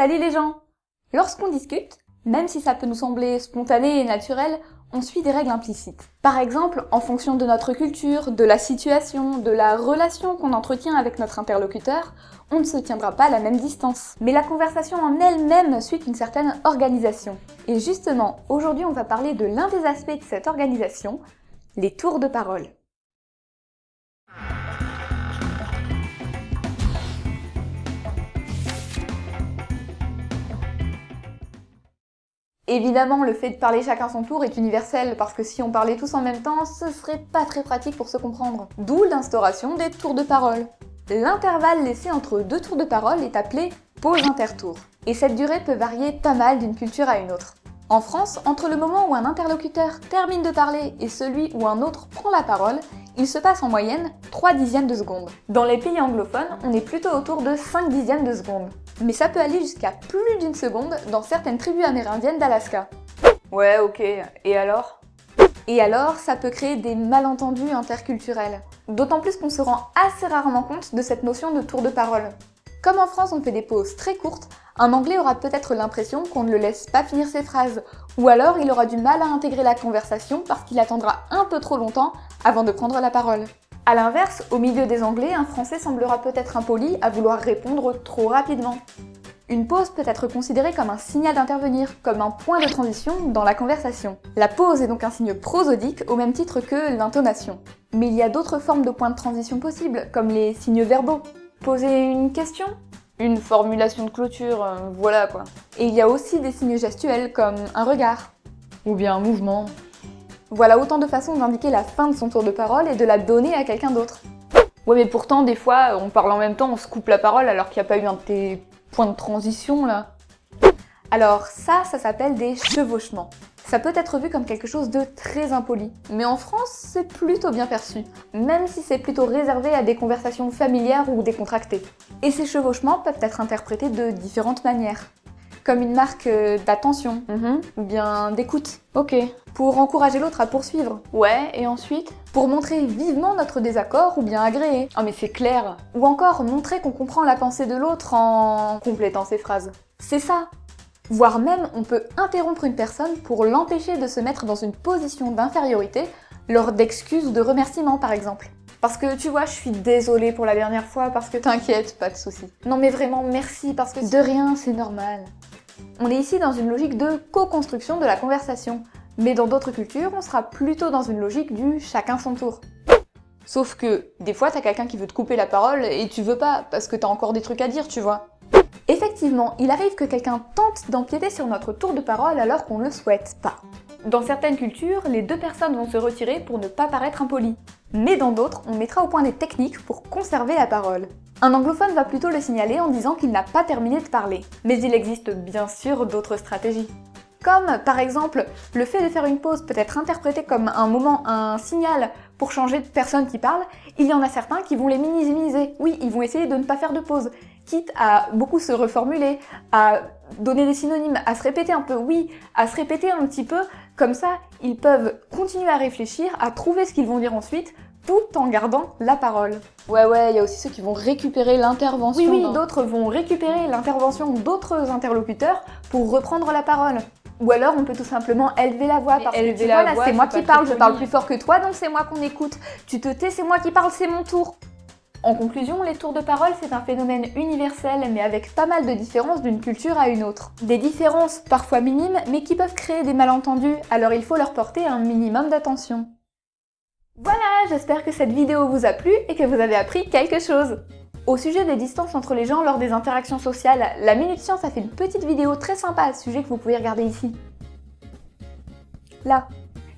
Salut les gens Lorsqu'on discute, même si ça peut nous sembler spontané et naturel, on suit des règles implicites. Par exemple, en fonction de notre culture, de la situation, de la relation qu'on entretient avec notre interlocuteur, on ne se tiendra pas à la même distance. Mais la conversation en elle-même suit une certaine organisation. Et justement, aujourd'hui on va parler de l'un des aspects de cette organisation, les tours de parole. Évidemment, le fait de parler chacun son tour est universel, parce que si on parlait tous en même temps, ce serait pas très pratique pour se comprendre. D'où l'instauration des tours de parole. L'intervalle laissé entre deux tours de parole est appelé pause intertour. Et cette durée peut varier pas mal d'une culture à une autre. En France, entre le moment où un interlocuteur termine de parler et celui où un autre prend la parole, il se passe en moyenne 3 dixièmes de seconde. Dans les pays anglophones, on est plutôt autour de 5 dixièmes de seconde mais ça peut aller jusqu'à plus d'une seconde dans certaines tribus amérindiennes d'Alaska. Ouais, ok, et alors? Et alors, ça peut créer des malentendus interculturels. D'autant plus qu'on se rend assez rarement compte de cette notion de tour de parole. Comme en France on fait des pauses très courtes, un anglais aura peut-être l'impression qu'on ne le laisse pas finir ses phrases, ou alors il aura du mal à intégrer la conversation parce qu'il attendra un peu trop longtemps avant de prendre la parole. A l'inverse, au milieu des Anglais, un Français semblera peut-être impoli à vouloir répondre trop rapidement. Une pause peut être considérée comme un signal d'intervenir, comme un point de transition dans la conversation. La pause est donc un signe prosodique au même titre que l'intonation. Mais il y a d'autres formes de points de transition possibles, comme les signes verbaux. Poser une question Une formulation de clôture, euh, voilà quoi. Et il y a aussi des signes gestuels comme un regard. Ou bien un mouvement. Voilà autant de façons d'indiquer la fin de son tour de parole et de la donner à quelqu'un d'autre. Ouais mais pourtant des fois on parle en même temps, on se coupe la parole alors qu'il n'y a pas eu un de tes points de transition là. Alors ça, ça s'appelle des chevauchements. Ça peut être vu comme quelque chose de très impoli, mais en France, c'est plutôt bien perçu, même si c'est plutôt réservé à des conversations familières ou décontractées. Et ces chevauchements peuvent être interprétés de différentes manières comme une marque euh, d'attention, mhm. ou bien d'écoute. Ok. Pour encourager l'autre à poursuivre. Ouais, et ensuite? Pour montrer vivement notre désaccord ou bien agréer. Ah mais c'est clair Ou encore montrer qu'on comprend la pensée de l'autre en complétant ses phrases. C'est ça Voire même, on peut interrompre une personne pour l'empêcher de se mettre dans une position d'infériorité lors d'excuses ou de remerciements par exemple. Parce que tu vois, je suis désolée pour la dernière fois parce que t'inquiète, pas de soucis. Non mais vraiment merci parce que de rien, c'est normal. On est ici dans une logique de co-construction de la conversation, mais dans d'autres cultures, on sera plutôt dans une logique du chacun son tour. Sauf que, des fois, t'as quelqu'un qui veut te couper la parole et tu veux pas, parce que t'as encore des trucs à dire, tu vois. Effectivement, il arrive que quelqu'un tente d'empiéter sur notre tour de parole alors qu'on ne le souhaite pas. Dans certaines cultures, les deux personnes vont se retirer pour ne pas paraître impolies. Mais dans d'autres, on mettra au point des techniques pour conserver la parole. Un anglophone va plutôt le signaler en disant qu'il n'a pas terminé de parler. Mais il existe bien sûr d'autres stratégies. Comme par exemple, le fait de faire une pause peut être interprété comme un moment, un signal pour changer de personne qui parle, il y en a certains qui vont les minimiser. Oui, ils vont essayer de ne pas faire de pause, quitte à beaucoup se reformuler, à donner des synonymes, à se répéter un peu, oui, à se répéter un petit peu, comme ça, ils peuvent continuer à réfléchir, à trouver ce qu'ils vont dire ensuite, tout en gardant la parole. Ouais, ouais, il y a aussi ceux qui vont récupérer l'intervention. Oui, oui, d'autres vont récupérer l'intervention d'autres interlocuteurs pour reprendre la parole. Ou alors on peut tout simplement élever la voix parce que tu vois là c'est moi qui parle, je parle plus fort que toi donc c'est moi qu'on écoute. Tu te tais, c'est moi qui parle, c'est mon tour. En conclusion, les tours de parole c'est un phénomène universel mais avec pas mal de différences d'une culture à une autre. Des différences parfois minimes mais qui peuvent créer des malentendus alors il faut leur porter un minimum d'attention. Voilà, j'espère que cette vidéo vous a plu et que vous avez appris quelque chose. Au sujet des distances entre les gens lors des interactions sociales, la Minute Science a fait une petite vidéo très sympa à ce sujet que vous pouvez regarder ici. Là.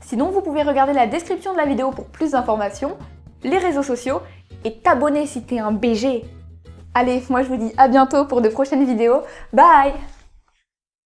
Sinon, vous pouvez regarder la description de la vidéo pour plus d'informations, les réseaux sociaux et t'abonner si t'es un BG. Allez, moi je vous dis à bientôt pour de prochaines vidéos. Bye